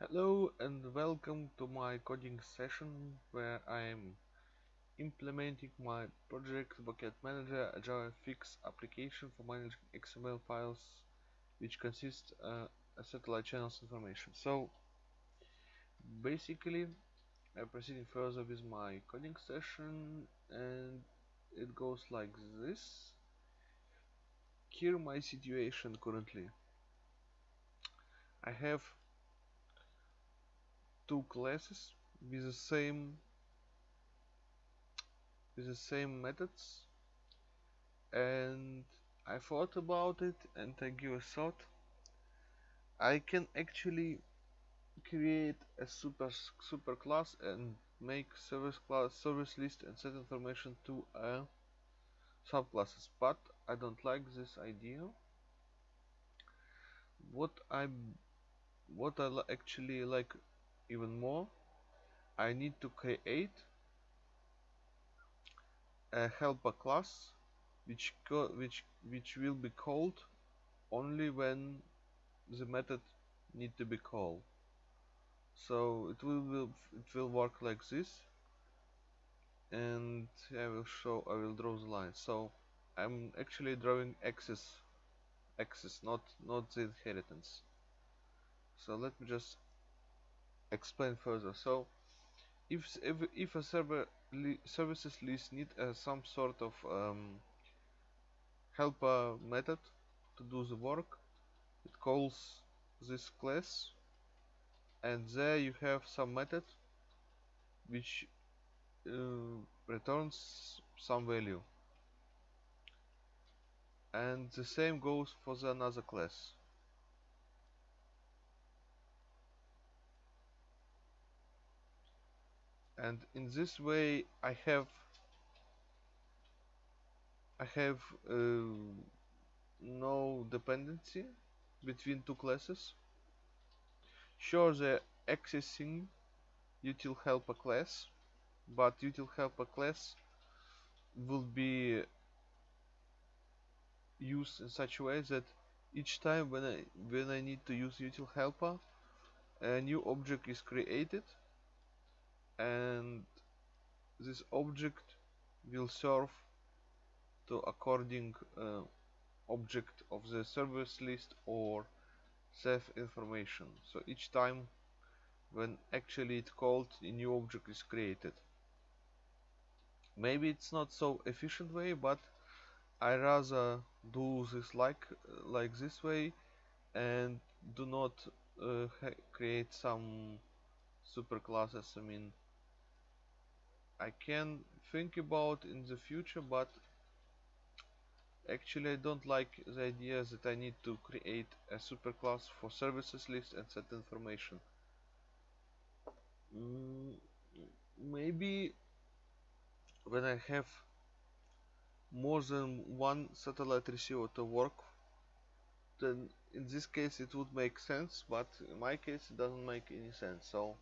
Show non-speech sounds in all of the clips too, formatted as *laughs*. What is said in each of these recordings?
Hello and welcome to my coding session where I am implementing my project Bucket Manager, a Java fix application for managing XML files which consist uh, a satellite channels information. So basically I'm proceeding further with my coding session and it goes like this. Here my situation currently. I have two classes with the same with the same methods. And I thought about it and I give a thought. I can actually create a super super class and make service class service list and set information to a subclasses. But I don't like this idea. What I what I actually like even more. I need to create a helper class which which which will be called only when the method need to be called. So it will, will it will work like this. And I will show I will draw the line. So I'm actually drawing axis axis not not the inheritance. So let me just explain further. So if if, a server services list need uh, some sort of um, helper method to do the work it calls this class and there you have some method which uh, returns some value. And the same goes for the another class and in this way I have I have uh, no dependency between two classes. Sure the accessing util helper class but util helper class will be used in such a way that each time when I when I need to use util helper a new object is created and this object will serve to according uh, object of the service list or save information. So each time when actually it called a new object is created. Maybe it's not so efficient way but I rather do this like like this way and do not uh, create some super classes I mean I can think about in the future but actually I don't like the idea that I need to create a superclass for services list and set information. Mm, maybe when I have more than one satellite receiver to work then in this case it would make sense but in my case it doesn't make any sense. So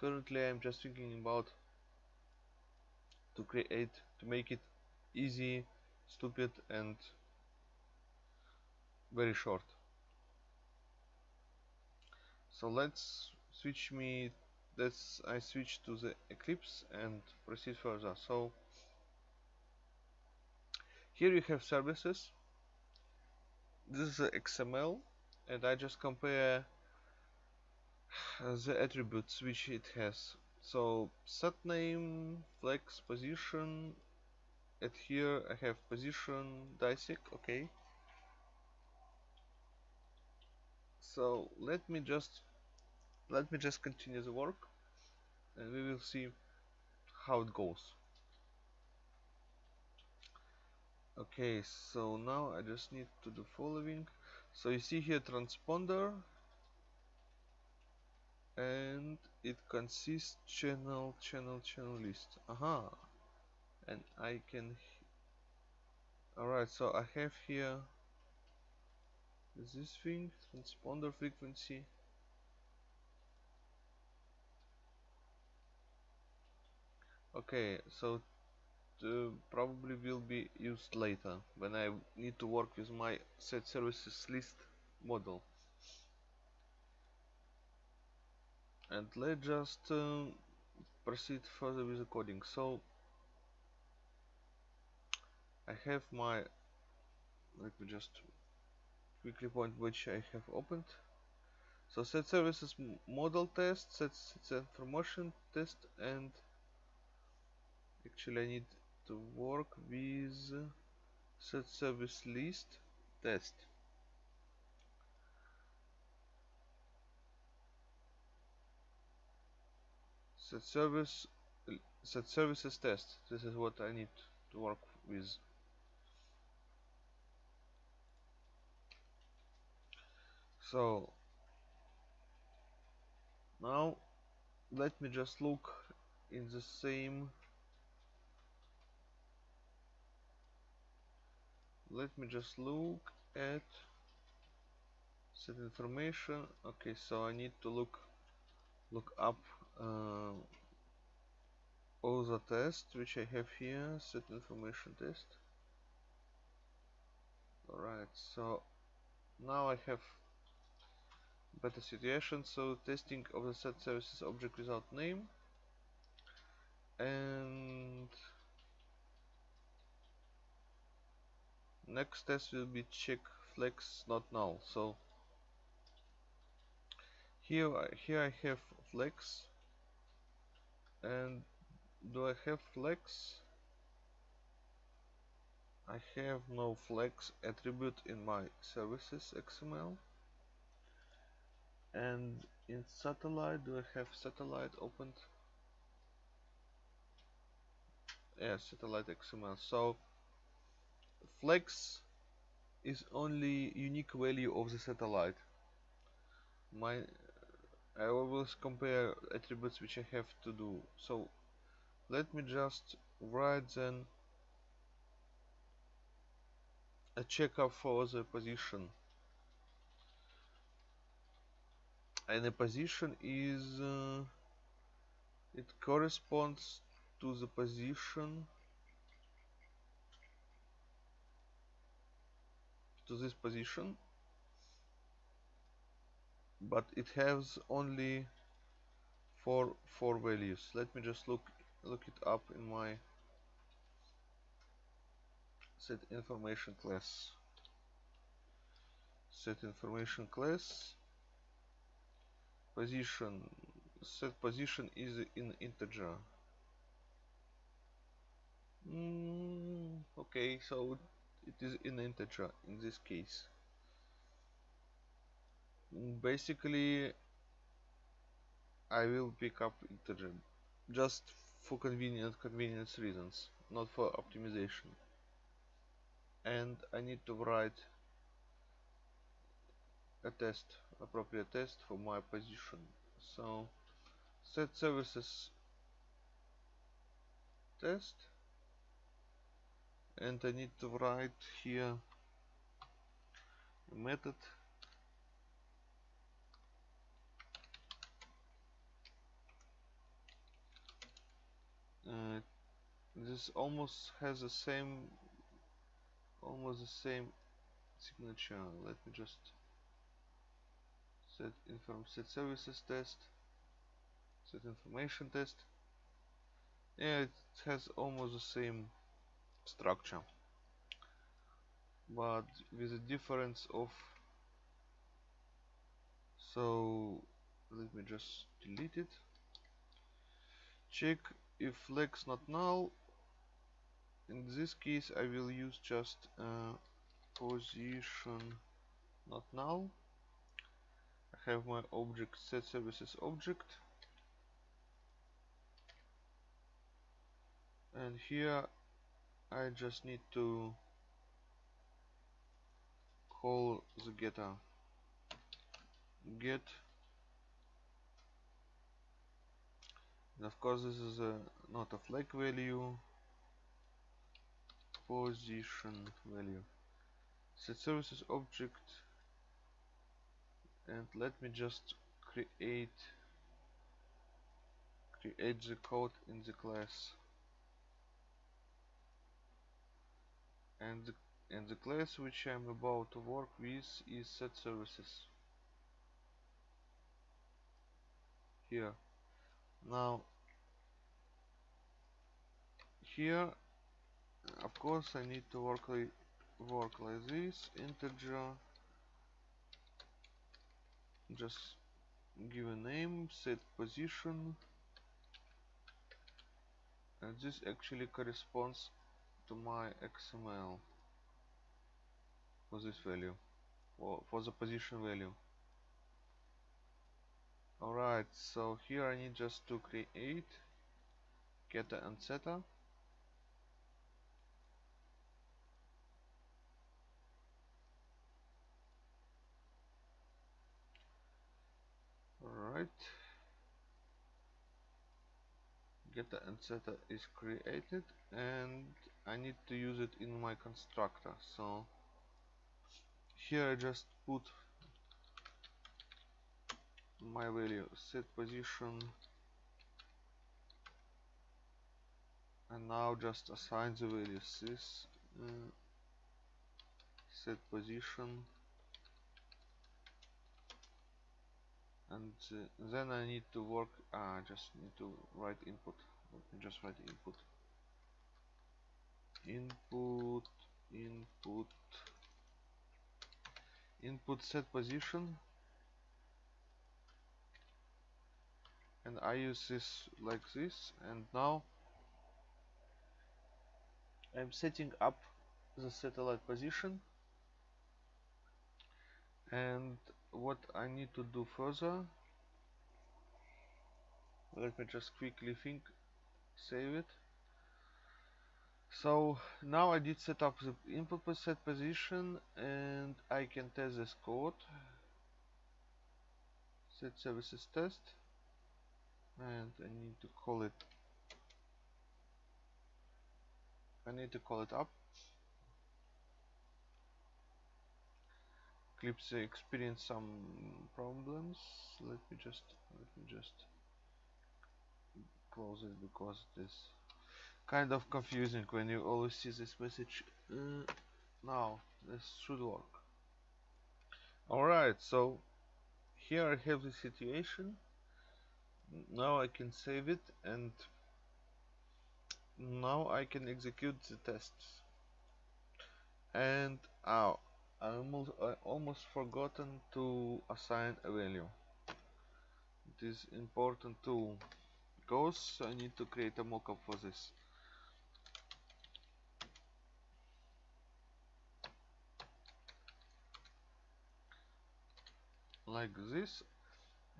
currently I'm just thinking about to create to make it easy stupid and very short. So let's switch me let's I switch to the Eclipse and proceed further. So here you have services. This is XML and I just compare the attributes which it has so set name flex position and here I have position DiSEqC okay. So let me just let me just continue the work and we will see how it goes. Okay so now I just need to do following. So you see here transponder and it consists channel channel channel list. Aha. And I can alright so I have here this thing transponder frequency. Okay so probably will be used later when I need to work with my set services list model and let's just um, proceed further with the coding. So I have my let me just quickly point which I have opened. So set services model test set, set information test and actually I need to work with set service list test set service set services test. This is what I need to work with. So now let me just look in the same. Let me just look at set information. Okay so I need to look look up uh, all the tests which I have here set information test. Alright so now I have better situation. So testing of the set services object without name. And next test will be check flex not null. So here I, here I have flex and do I have flex? I have no flex attribute in my services XML and in satellite do I have satellite opened? Yeah satellite XML so flex is only unique value of the satellite. My I always compare attributes which I have to do. So let me just write then a checker for the position. And the position is uh, it corresponds to the position to this position but it has only four four values. Let me just look look it up in my set information class. Set information class. Position set position is in integer. Mm, okay so it is in integer in this case basically I will pick up integer just for convenient convenience reasons not for optimization. And I need to write a test appropriate test for my position. So set services test. And I need to write here a method uh, this almost has the same almost the same signature. Let me just set inform set services test set information test. Yeah it has almost the same structure. But with a difference of so let me just delete it. Check if flex not null in this case I will use just uh, position not null. I have my object set services object. And here I just need to call the getter. Get and of course this is a not a flag value. Position value. Set services object. And let me just create create the code in the class. And the, and the class which I'm about to work with is set services. Here now here of course I need to work like work like this integer. Just give a name set position. And this actually corresponds to my XML for this value for, for the position value alright so here I need just to create getter and setter alright. Getter and setter is created and I need to use it in my constructor. So here I just put my value set position and now just assign the values this uh, set position and uh, then I need to work I uh, just need to write input just write input. Input input input set position and I use this like this and now I'm setting up the satellite position. And what I need to do further let me just quickly think save it. So now I did set up the input set position and I can test this code. Set services test and I need to call it I need to call it up. Eclipse experienced some problems. Let me just let me just close it because it is kind of confusing when you always see this message. Uh, now this should work. Alright so here I have the situation now I can save it and now I can execute the tests. And oh, I almost, I almost forgotten to assign a value. It is important too because I need to create a mockup for this. Like this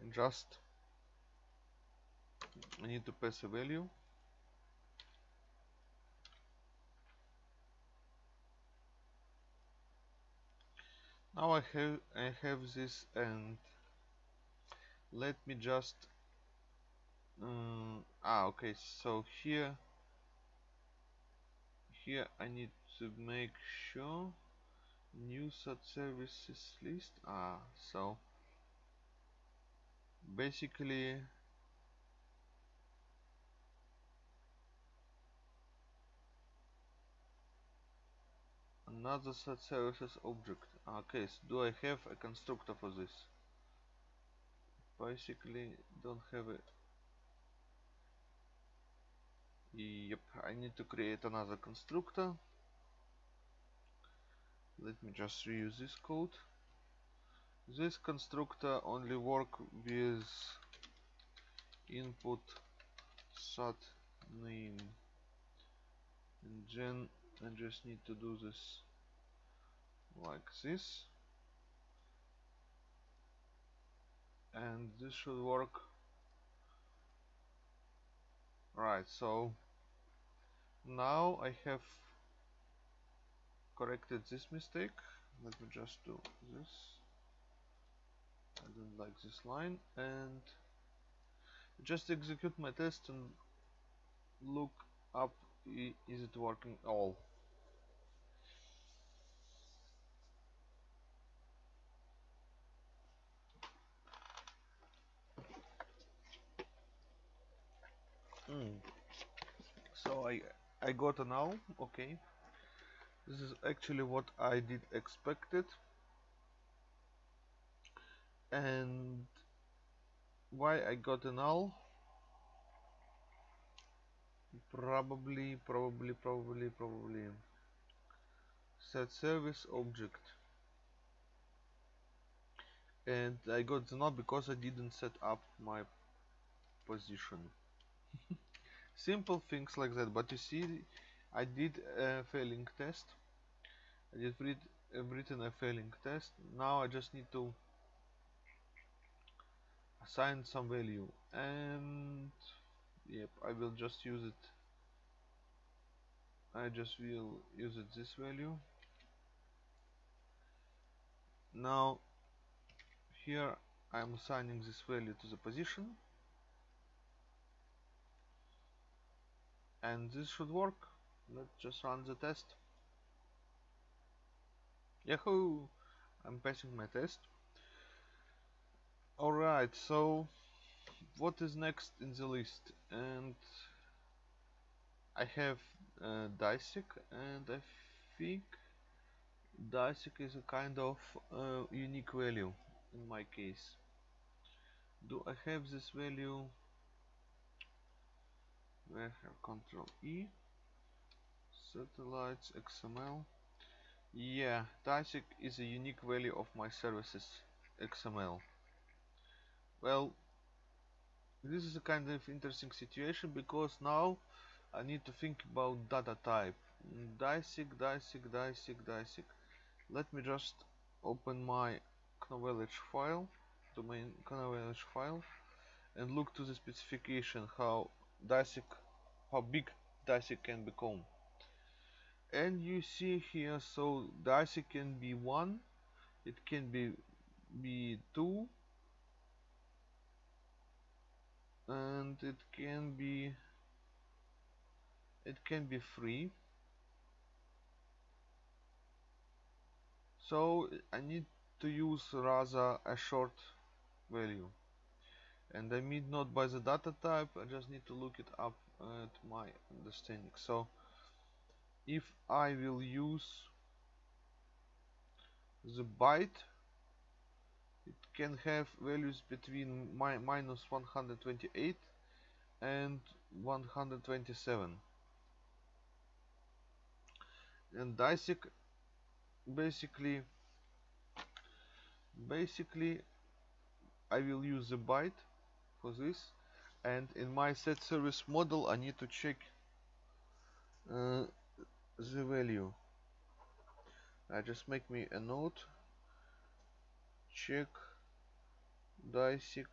and just I need to pass a value. Now I have I have this and let me just um, ah okay so here here I need to make sure new such services list. Ah so basically another set services object. Ah, okay so do I have a constructor for this? Basically don't have it yep I need to create another constructor. Let me just reuse this code. This constructor only work with input sat name. And then I just need to do this like this. And this should work. Right so now I have corrected this mistake. Let me just do this. I don't like this line. And just execute my test and look up is it working all mm. so I I got a now okay. This is actually what I did expected. And why I got a null probably probably probably probably. Set service object. And I got the null because I didn't set up my position simple things like that but you see I did a failing test. I did read, uh, written a failing test. Now I just need to assign some value and yep I will just use it. I just will use it this value. Now here I'm assigning this value to the position and this should work. Let's just run the test. Yahoo! I'm passing my test. Alright so what is next in the list? And I have uh, and I think DiSEqC is a kind of uh, unique value in my case. Do I have this value where have control E. Satellites XML yeah DiSEqC is a unique value of my services XML well this is a kind of interesting situation because now I need to think about data type. DiSEqC, DiSEqC, DiSEqC, DiSEqC let me just open my Knowledge file domain Knowledge file and look to the specification how DiSEqC how big DiSEqC can become. And you see here so DiSEqC can be 1 it can be be 2 and it can be it can be 3 so I need to use rather a short value and I mean not by the data type I just need to look it up at my understanding. So if I will use the byte it can have values between my minus 128 and 127 and DiSEqC basically basically I will use the byte for this. And in my set service model I need to check uh, the value. I just make me a note. Check DiSEqC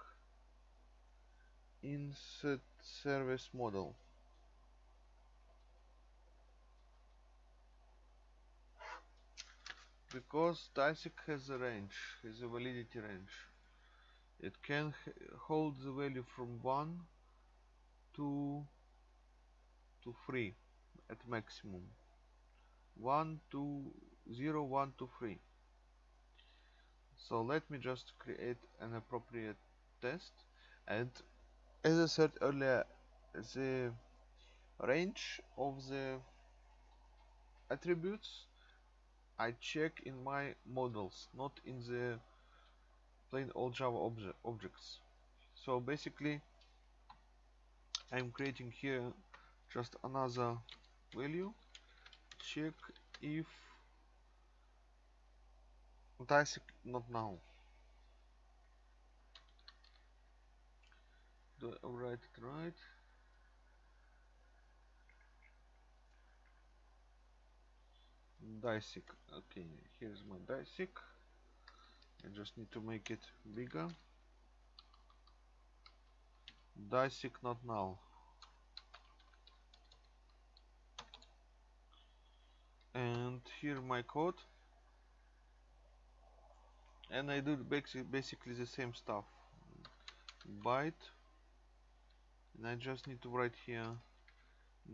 in set service model. Because DiSEqC has a range, has a validity range. It can hold the value from 1 to, to 3 at maximum. 1 to 0, 1 to 3. So let me just create an appropriate test and as I said earlier the range of the attributes I check in my models, not in the plain old Java obje objects. So basically, I'm creating here just another value. Check if DiSEqC not now. Do I write it right? DiSEqC okay here's my DiSEqC I just need to make it bigger. DiSEqC not null. And here my code. And I do basically the same stuff. Byte. And I just need to write here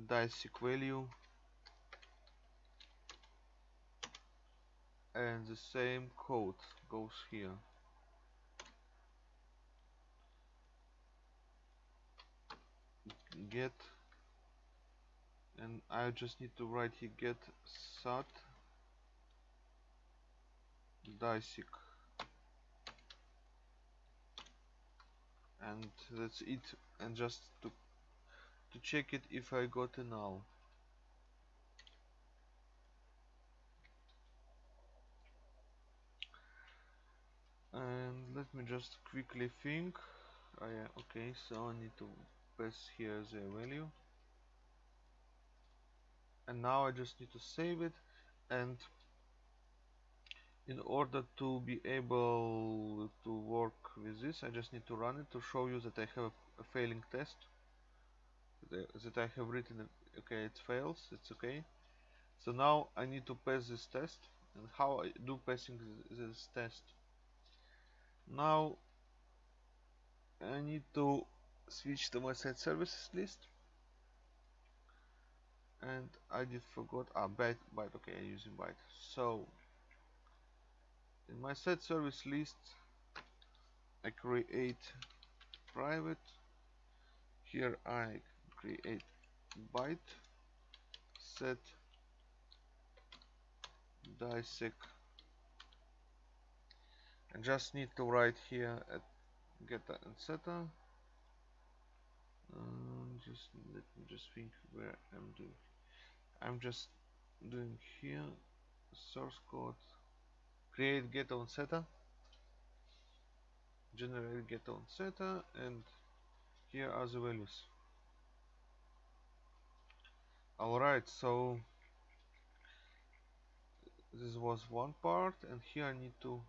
DiSEqC value and the same code goes here. Get and I just need to write here get sat DiSEqC and that's it. And just to to check it if I got a null and let me just quickly think. Oh yeah okay so I need to pass here the value. And now I just need to save it. And in order to be able to work with this I just need to run it to show you that I have a, failing test. That I have written okay it fails. It's okay. So now I need to pass this test. And how I do passing this test now I need to switch to my site services list. And I did forgot ah byte byte okay I'm using byte. So in my set service list I create private. Here I create byte set DiSEqC and just need to write here at getter and setter. Um, just let me just think where I'm doing. I'm just doing here source code create getter on setter generate getter on setter and here are the values. Alright so this was one part and here I need to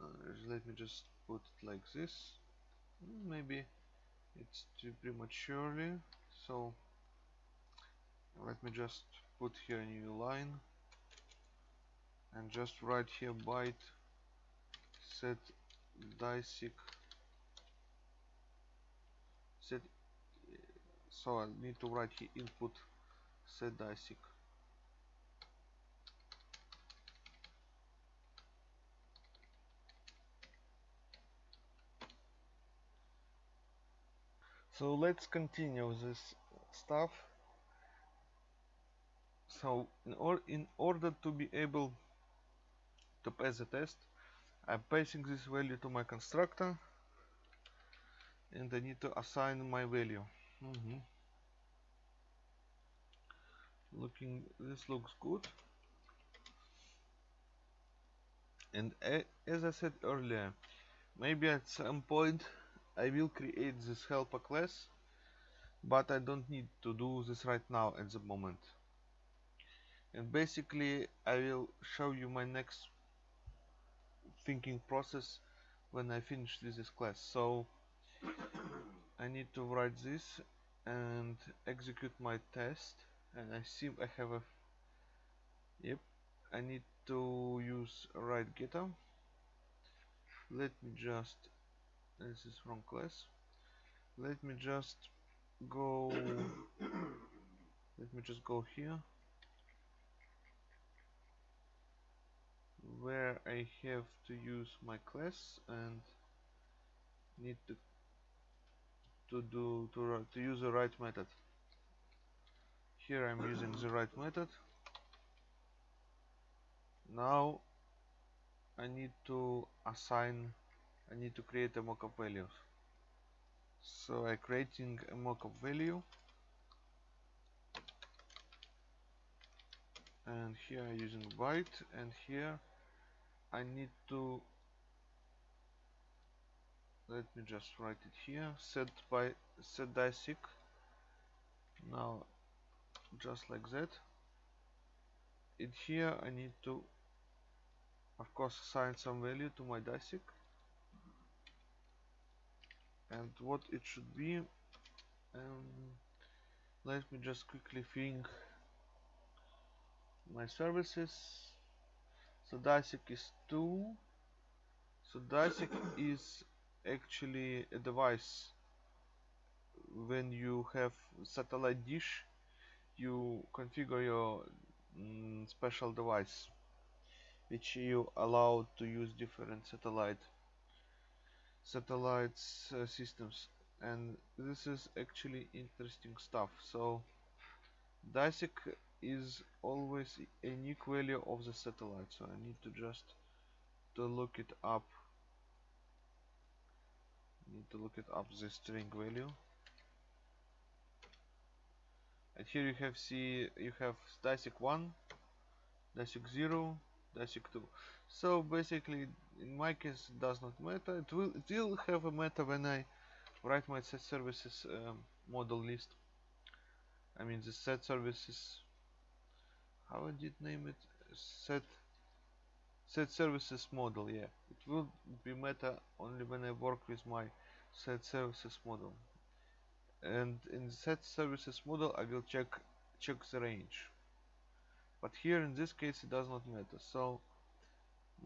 uh, let me just put it like this. Maybe it's too prematurely. So let me just put here a new line. And just write here byte set DiSEqC set so I need to write here input set DiSEqC so let's continue this stuff. So in, or in order to be able to pass the test I'm passing this value to my constructor and I need to assign my value. Mm -hmm. looking this looks good. And as I said earlier maybe at some point I will create this helper class but I don't need to do this right now at the moment. And basically I will show you my next thinking process when I finish this class. So I need to write this and execute my test and I see I have a yep I need to use write getter. Let me just this is from class let me just go *coughs* let me just go here. Where I have to use my class and need to to do to, to use the right method. Here I'm using the right method. Now I need to assign I need to create a mockup values. So I'm creating a mockup value. And here I'm using byte. And here I need to let me just write it here. Set by set DiSEqC now just like that. In here I need to of course assign some value to my DiSEqC and what it should be um, let me just quickly think. My services. So DiSEqC is 2 so DiSEqC *coughs* is actually a device. When you have satellite dish you configure your mm, special device which you allow to use different satellite satellites uh, systems. And this is actually interesting stuff. So DiSEqC is always a unique value of the satellite so I need to just to look it up. Need to look it up the string value. And here you have see you have DiSEqC 1 DiSEqC 0 DiSEqC 2 so basically in my case it does not matter. It will it will have a matter when I write my set services um, model list. I mean the set services how I did name it? Set set services model yeah. It will be meta only when I work with my set services model. And in the set services model I will check check the range. But here in this case it does not matter. So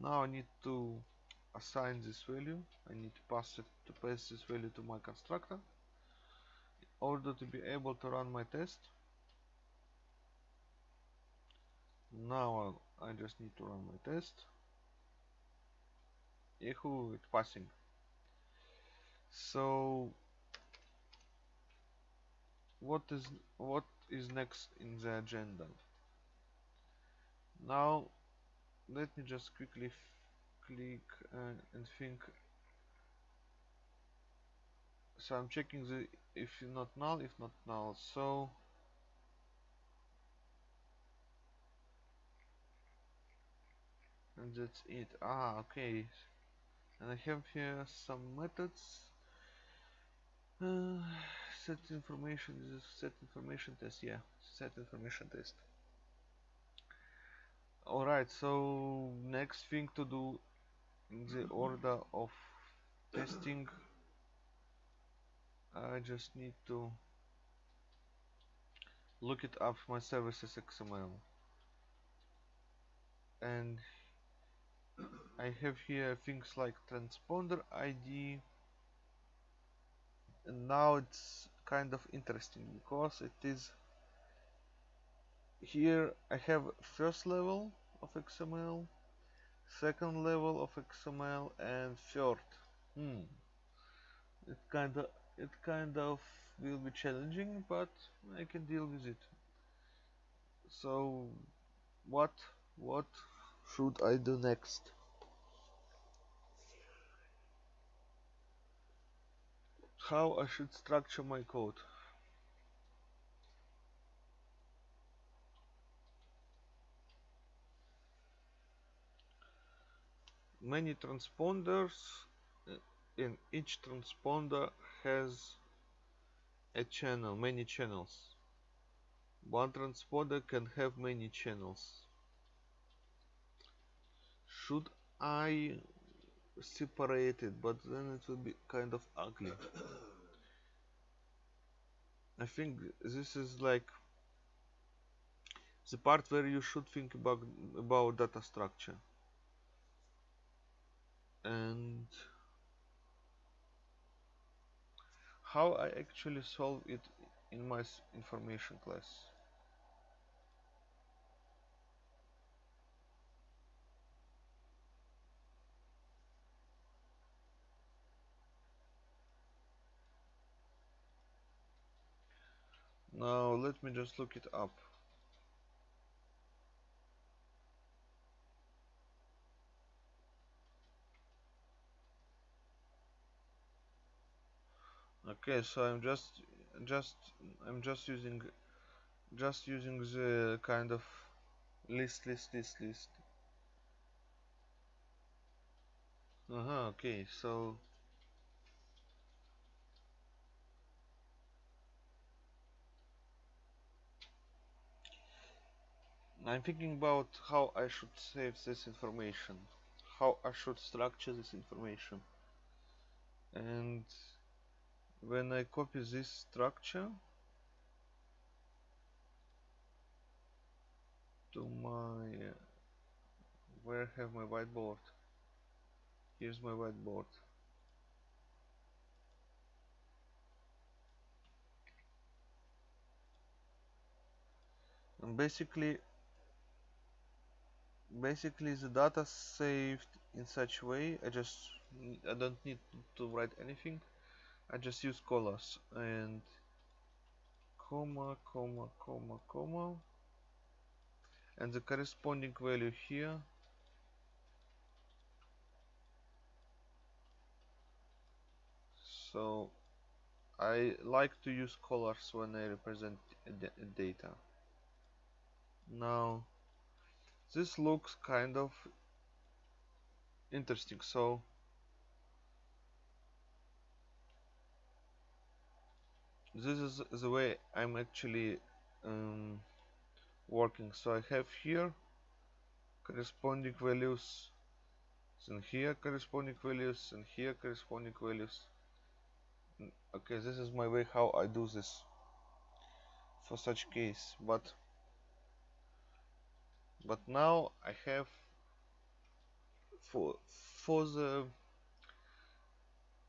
now I need to assign this value. I need to pass it to pass this value to my constructor in order to be able to run my test. Now I just need to run my test. Yahoo it's passing. So what is what is next in the agenda? Now let me just quickly click uh, and think. So I'm checking the if not null if not null. So and that's it. Ah okay. And I have here some methods. Uh, set information is set information test yeah set information test alright so next thing to do in the order of testing I just need to look it up my services XML and I have here things like transponder ID and now it's kind of interesting because it is here I have first level of XML second level of XML and third. Hmm. It kind of it kind of will be challenging but I can deal with it. So what what should I do next? How I should structure my code many transponders uh, in each transponder has a channel many channels. One transponder can have many channels. Should I separate it? But then it will be kind of ugly. *coughs* I think this is like the part where you should think about about data structure and how I actually solve it in my information class. Now let me just look it up okay so I'm just just I'm just using just using the kind of list list list list. Uh -huh, okay so. I'm thinking about how I should save this information how I should structure this information. And when I copy this structure to my where I have my whiteboard. Here's my whiteboard. And basically basically the data saved in such way I just I don't need to write anything I just use colors and comma comma comma comma. And the corresponding value here so I like to use colors when I represent data. Now this looks kind of interesting. So this is the way I'm actually um, working. So I have here corresponding values and here corresponding values and here corresponding values. Okay this is my way how I do this for such case. But but now I have for for the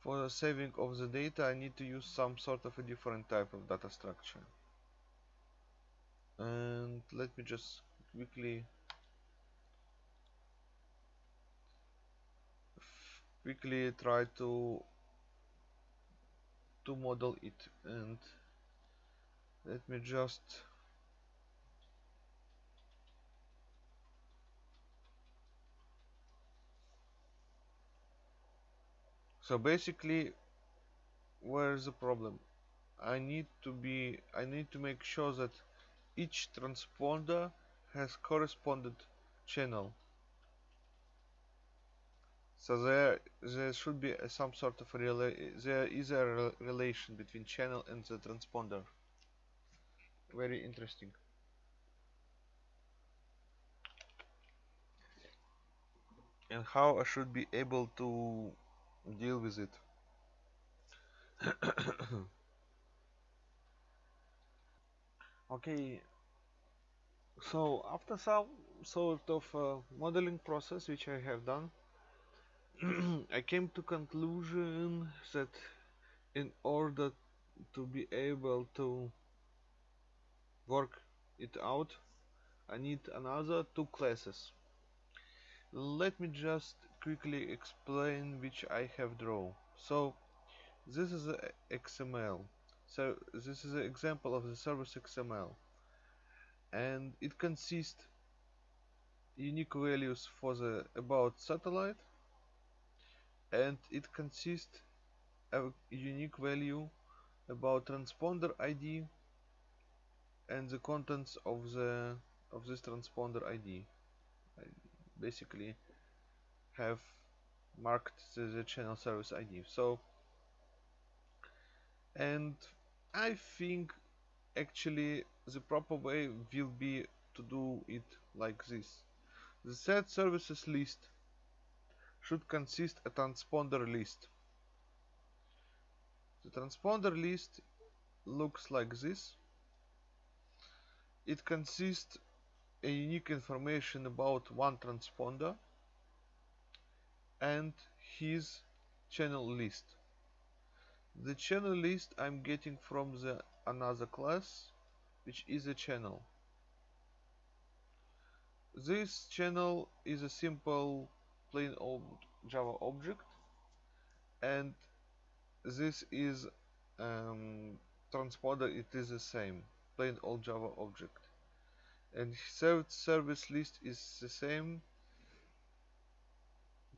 for the saving of the data I need to use some sort of a different type of data structure. And let me just quickly quickly try to to model it. And let me just so basically where is the problem? I need to be I need to make sure that each transponder has correspondent channel. So there there should be some sort of a there is a re relation between channel and the transponder. Very interesting. And how I should be able to deal with it. *coughs* Okay. So after some sort of uh, modeling process which I have done *coughs* I came to conclusion that in order to be able to work it out I need another two classes. Let me just quickly explain which I have drawn. So this is XML so this is an example of the service XML and it consists unique values for the about satellite. And it consists a unique value about transponder ID and the contents of the of this transponder ID basically have marked the, channel service ID so and I think actually the proper way will be to do it like this the set services list should consist a transponder list. The transponder list looks like this. It consists a unique information about one transponder and his channel list. The channel list I'm getting from the another class which is a channel. This channel is a simple plain old Java object and this is um, transponder it is the same plain old Java object and served service list is the same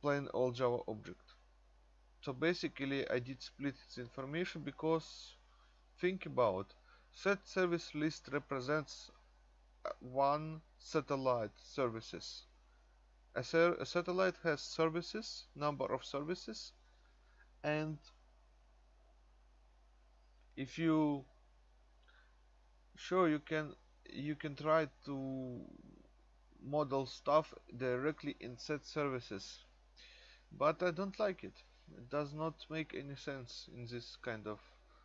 plain old Java object. So basically I did split this information because think about set service list represents uh, one satellite services. A, a satellite has services, number of services, and if you sure you can you can try to model stuff directly in set services but I don't like it. It does not make any sense in this kind of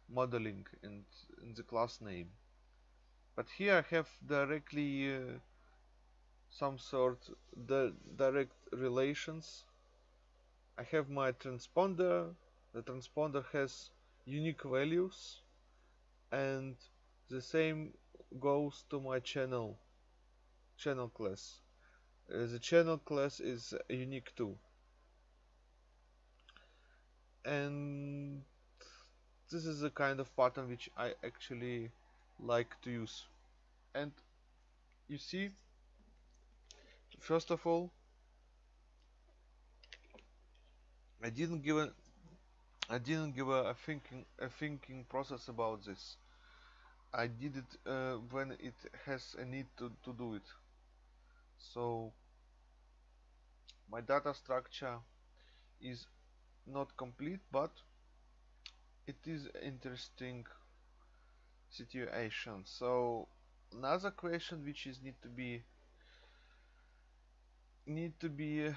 modeling and in the class name. But here I have directly uh, some sort the direct relations. I have my transponder. The transponder has unique values. And the same goes to my channel channel class. Uh, the channel class is unique too and this is the kind of pattern which I actually like to use and you see first of all I didn't give a I didn't give a, a thinking a thinking process about this. I did it uh, when it has a need to, to do it. So my data structure is not complete, but it is interesting situation. So another question which is need to be need to be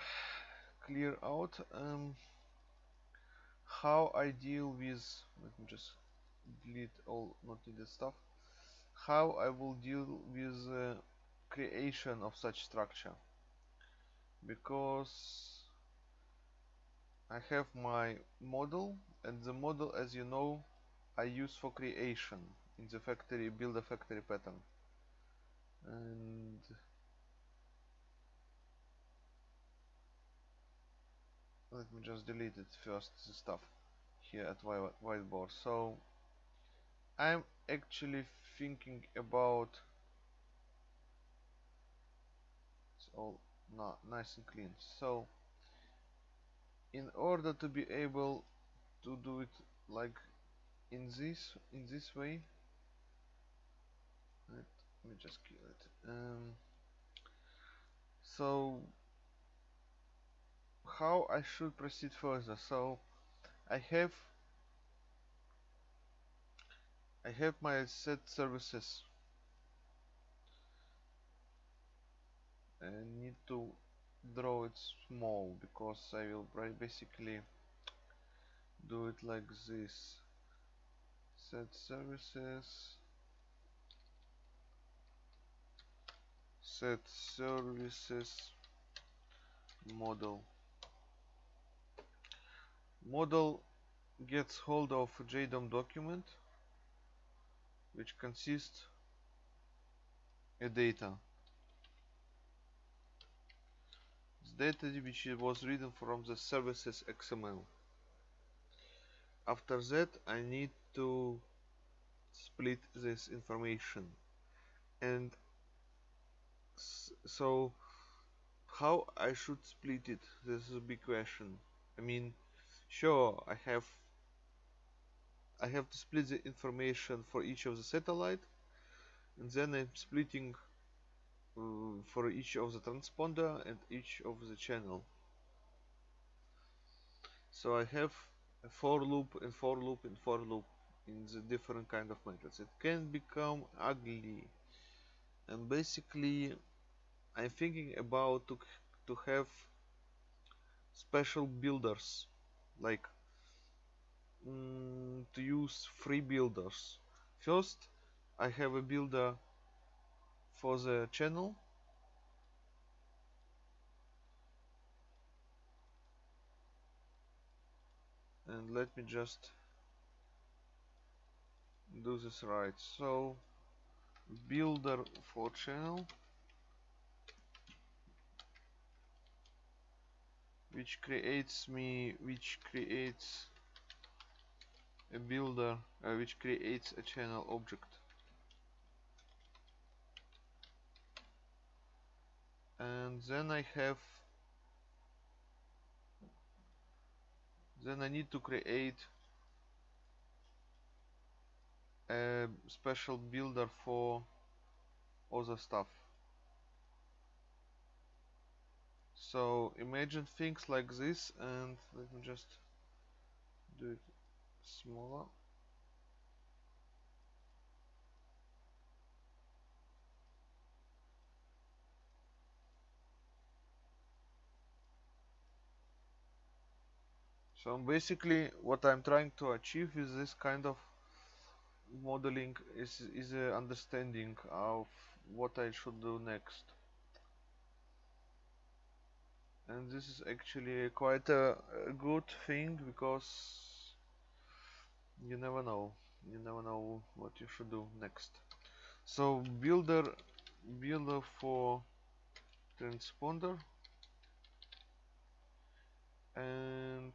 clear out um, how I deal with let me just delete all not needed stuff how I will deal with uh, creation of such structure because I have my model and the model as you know I use for creation in the factory build a factory pattern. And let me just delete it first the stuff here at whiteboard so I'm actually thinking about it's all not nice and clean. So in order to be able to do it like in this in this way. Let me just kill it. Um, so how I should proceed further? So I have I have my set services. I need to draw it small because I will basically do it like this. Set services. Set services model. Model gets hold of JDOM document which consists a data this data which was written from the services XML after that I need to split this information. And so how I should split it? This is a big question. I mean sure I have I have to split the information for each of the satellite and then I'm splitting uh, for each of the transponder and each of the channel. So I have a for loop and for loop and for loop in the different kind of methods. It can become ugly. And basically I'm thinking about to, to have special builders like mm, to use free builders. First I have a builder for the channel. And let me just do this right. So builder for channel which creates me which creates a builder uh, which creates a channel object and then I have then I need to create a special builder for other stuff. So imagine things like this and let me just do it smaller so basically what I'm trying to achieve is this kind of modeling is, is a understanding of what I should do next. And this is actually quite a, a good thing because you never know. You never know what you should do next. So builder builder for transponder. And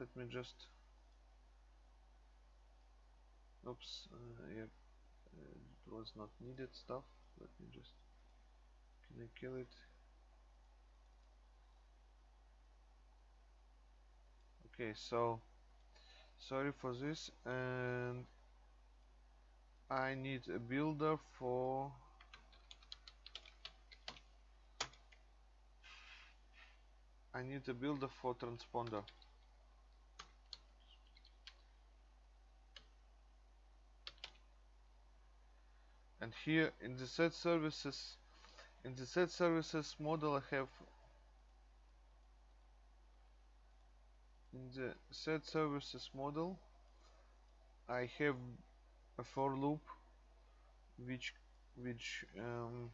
let me just oops uh, yeah it was not needed stuff let me just can I kill it. Okay so sorry for this and I need a builder for I need a builder for transponder and here in the set services in the set services model I have in the set services model I have a for loop which which um,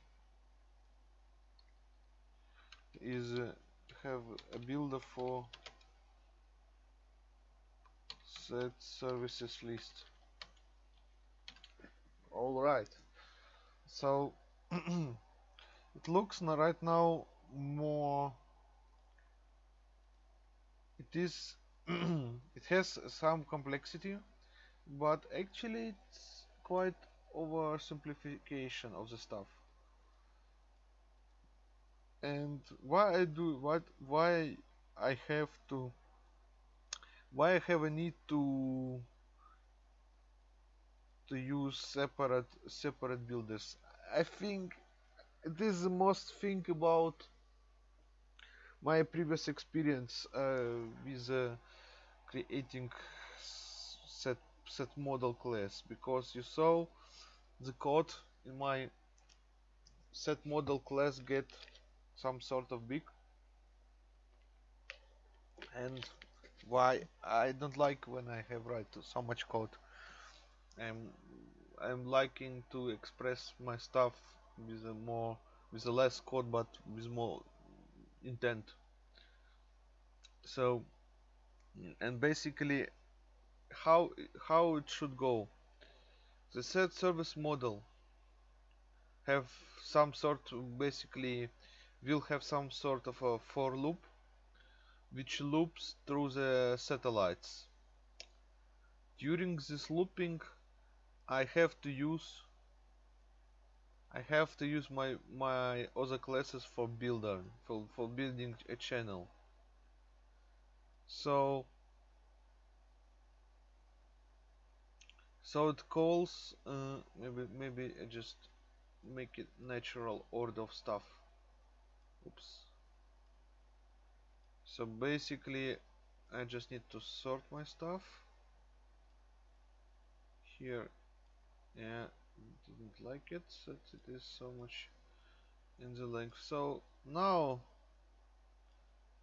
is uh, have a builder for set services list. All right so *clears throat* it looks right now more it is *clears throat* it has some complexity but actually it's quite oversimplification of the stuff. And why I do what why I have to why I have a need to to use separate separate builders I think it is the most thing about my previous experience uh, with uh, creating set set model class. Because you saw the code in my set model class get some sort of big. And why I don't like when I have write so much code. I'm I'm liking to express my stuff with a more with a less code but with more intent. So and basically how how it should go. The set service model have some sort basically will have some sort of a for loop which loops through the satellites. During this looping I have to use I have to use my my other classes for builder for, for building a channel. So so it calls uh, maybe maybe I just make it natural order of stuff. Oops. So basically I just need to sort my stuff. Here yeah didn't like it that it is so much in the length. So now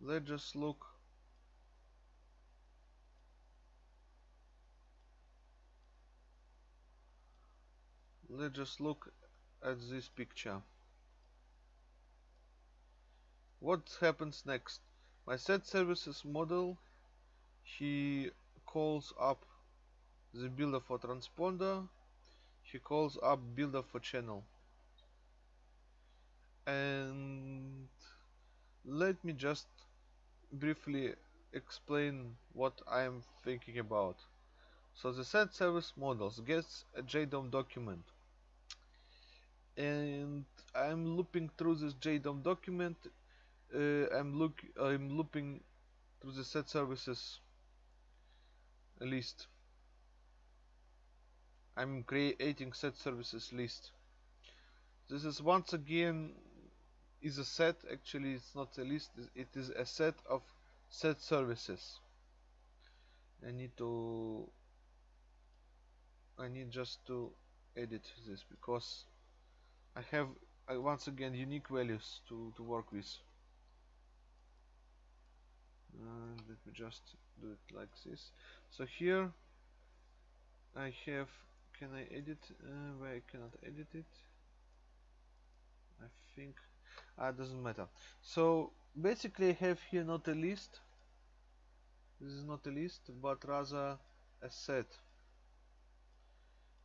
let's just look. Let's just look at this picture. What happens next? My set services model he calls up the builder for transponder he calls up builder for channel. And let me just briefly explain what I am thinking about. So the set service models gets a JDOM document. And I'm looping through this JDOM document uh, I'm look I'm looping through the set services list I'm creating set services list. This is once again is a set. Actually it's not a list. It is a set of set services. I need to I need just to edit this because I have uh, once again unique values to, to work with. And let me just do it like this. So here I have can I edit uh, where I cannot edit it? I think ah doesn't matter. So basically I have here not a list. This is not a list but rather a set.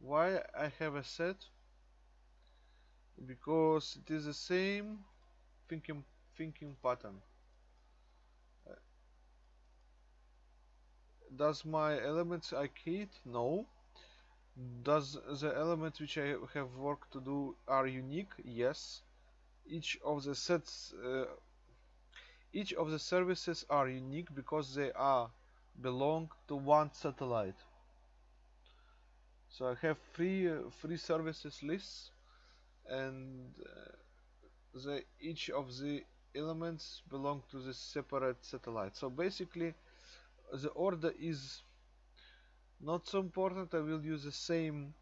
Why I have a set? Because it is the same thinking thinking pattern. Does my elements I create? No. Does the elements which I have work to do are unique? Yes. Each of the sets, uh, each of the services are unique because they are belong to one satellite. So I have three uh, three services lists, and uh, the each of the elements belong to the separate satellite. So basically, the order is not so important I will use the same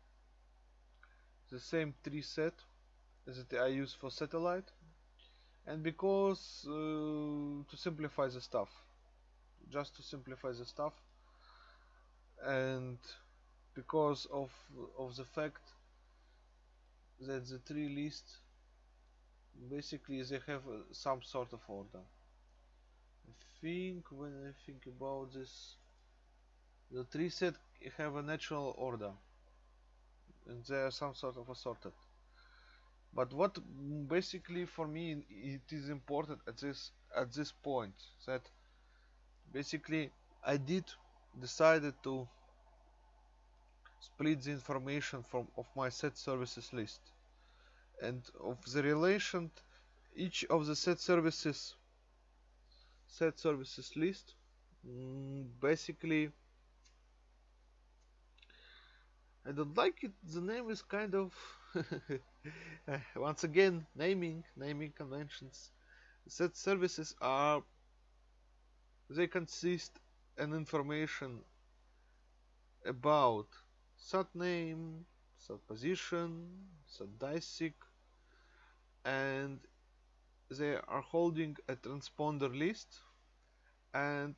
the same tree set that I use for satellite. And because uh, to simplify the stuff just to simplify the stuff and because of of the fact that the tree list basically they have uh, some sort of order. I think when I think about this the tree set have a natural order. And they are some sort of assorted. But what basically for me it is important at this at this point that basically I did decided to split the information from of my set services list. And of the relation each of the set services set services list mm, basically I don't like it. The name is kind of *laughs* once again naming naming conventions. Set services are they consist an information about sat name, sat position, sat DiSEqC, and they are holding a transponder list and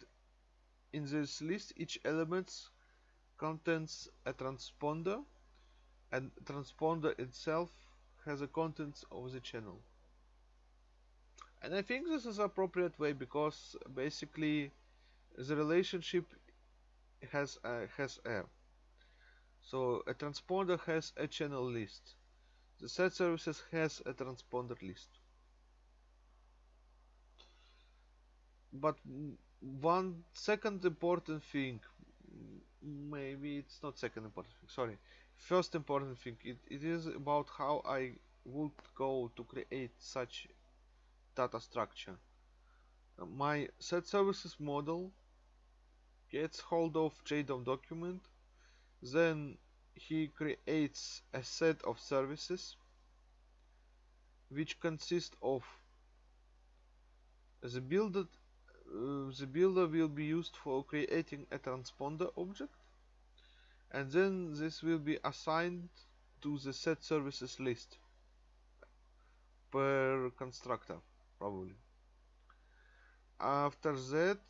in this list each element contains a transponder and transponder itself has the contents of the channel. And I think this is appropriate way because basically the relationship has a, has a. So a transponder has a channel list. The set services has a transponder list. But one second important thing maybe it's not second important thing sorry. First important thing it, it is about how I would go to create such data structure. My set services model gets hold of JDOM document then he creates a set of services which consist of the builder uh, the builder will be used for creating a transponder object and then this will be assigned to the set services list per constructor probably. After that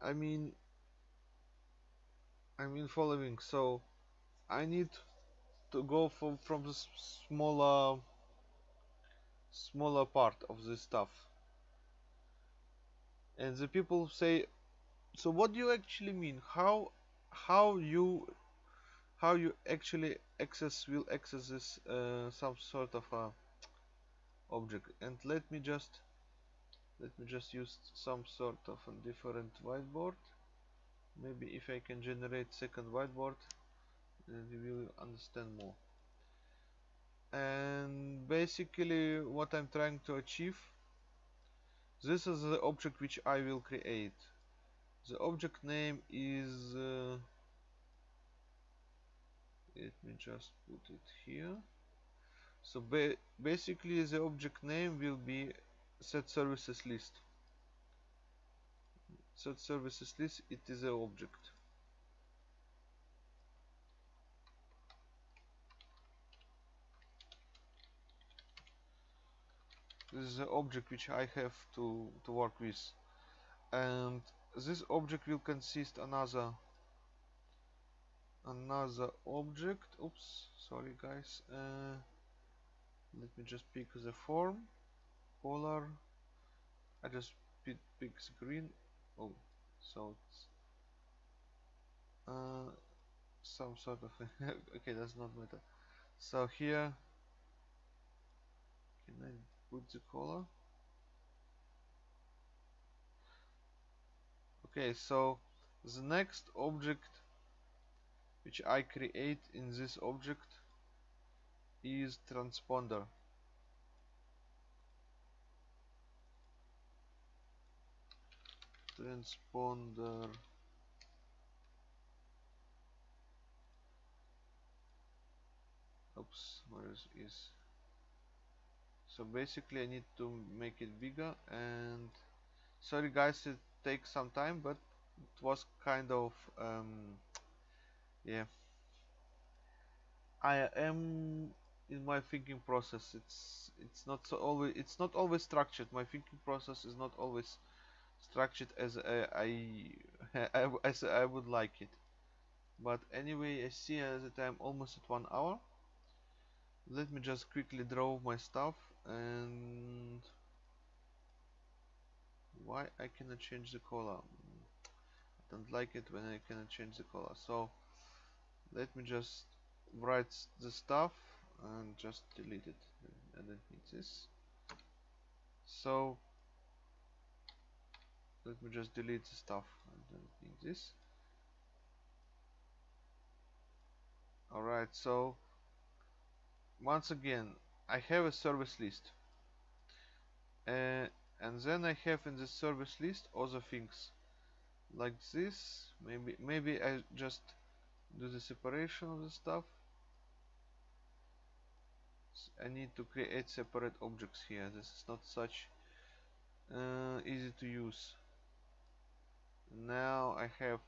I mean I mean following so I need to go from from the smaller smaller part of this stuff. And the people say so what do you actually mean? How how you how you actually access will access this uh, some sort of a object? And let me just let me just use some sort of a different whiteboard. Maybe if I can generate second whiteboard then you will understand more and basically what I'm trying to achieve this is the object which I will create. The object name is uh, let me just put it here. So ba basically the object name will be set services list. Set services list it is an object this is the object which I have to, to work with. And this object will consist another another object. Oops sorry guys. Uh, let me just pick the form. Color I just pick, pick green. Oh so it's uh, some sort of *laughs* okay that's not matter. So here can I put the color okay so the next object which I create in this object is transponder. Transponder. Oops where is, is so basically I need to make it bigger and sorry guys it takes some time but it was kind of um, yeah. I am in my thinking process. It's it's not so always it's not always structured. My thinking process is not always structured as I, I, *laughs* as I would like it. But anyway I see that I'm almost at one hour. Let me just quickly draw my stuff and why I cannot change the color? I don't like it when I cannot change the color. So let me just write the stuff and just delete it. I don't need this so let me just delete the stuff I don't need this alright so once again I have a service list. Uh, and then I have in the service list other things. Like this maybe maybe I just do the separation of the stuff. I need to create separate objects here. This is not such uh, easy to use. Now I have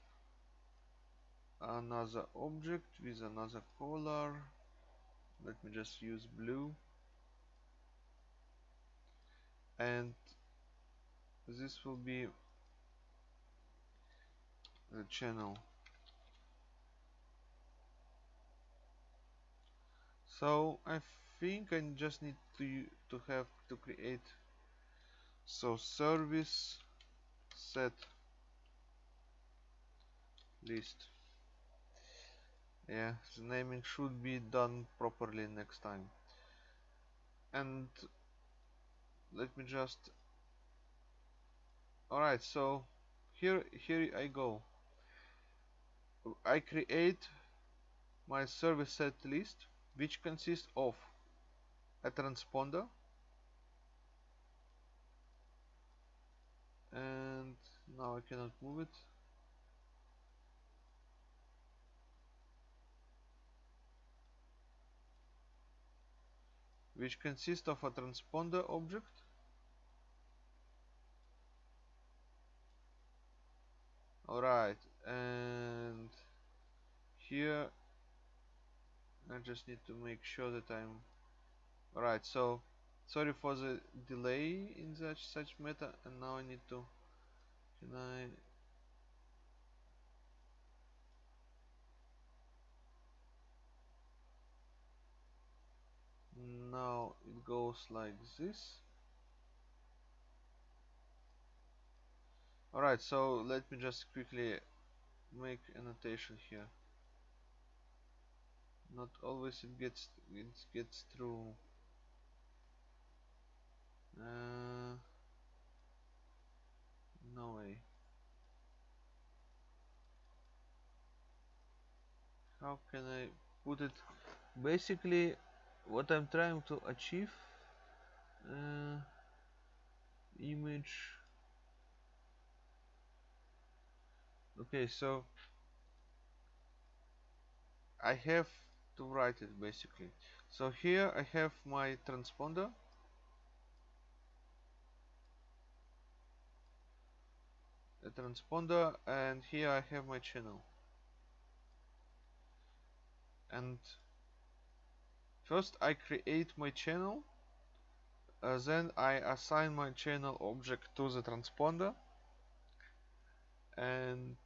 another object with another color. Let me just use blue and this will be the channel. So I think I just need to to have to create. So service set list. Yeah the naming should be done properly next time. And let me just alright so here here I go. I create my service set list which consists of a transponder and now I cannot move it. Which consists of a transponder object alright and here I just need to make sure that I'm alright so sorry for the delay in such such meta and now I need to can I now it goes like this alright so let me just quickly make annotation here. Not always it gets it gets through. Uh, no way. How can I put it? Basically what I'm trying to achieve uh, image okay so I have to write it basically. So here I have my transponder. A transponder and here I have my channel. And first I create my channel uh, then I assign my channel object to the transponder and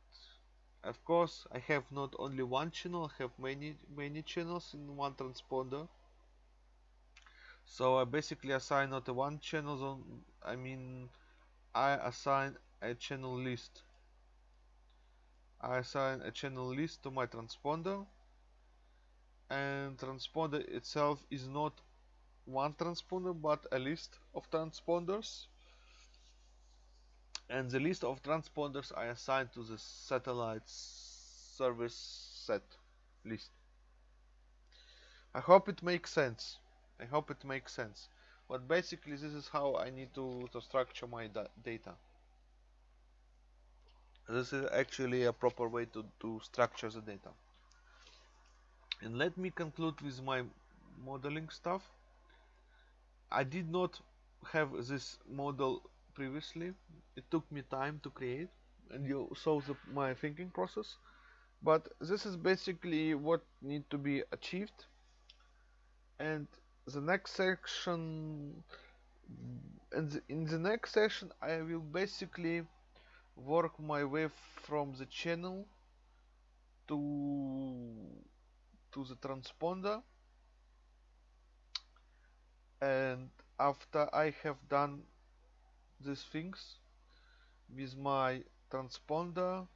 of course I have not only one channel I have many many channels in one transponder. So I basically assign not a one channel zone I mean I assign a channel list. I assign a channel list to my transponder. And transponder itself is not one transponder but a list of transponders and the list of transponders I assigned to the satellite service set list. I hope it makes sense. I hope it makes sense. But basically this is how I need to, to structure my da data. This is actually a proper way to, to structure the data. And let me conclude with my modeling stuff. I did not have this model previously. It took me time to create and you saw the, my thinking process. But this is basically what need to be achieved. And the next section in the, in the next session I will basically work my way from the channel to to the transponder and after I have done these things with my transponder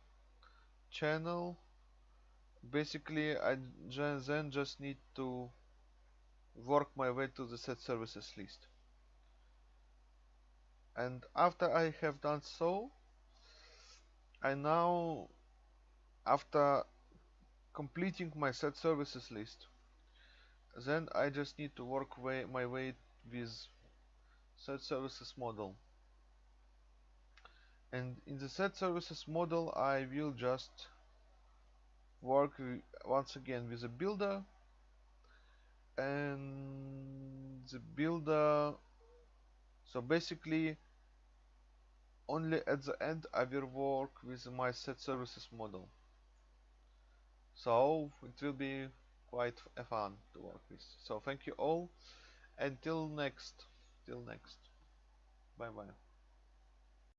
channel. Basically I then just need to work my way to the set services list. And after I have done so I now after completing my set services list then I just need to work way, my way with set services model and in the set services model I will just work once again with a builder. And the builder so basically only at the end I will work with my set services model. So it will be quite a fun to work with. So thank you all. Until next. Till next. Bye bye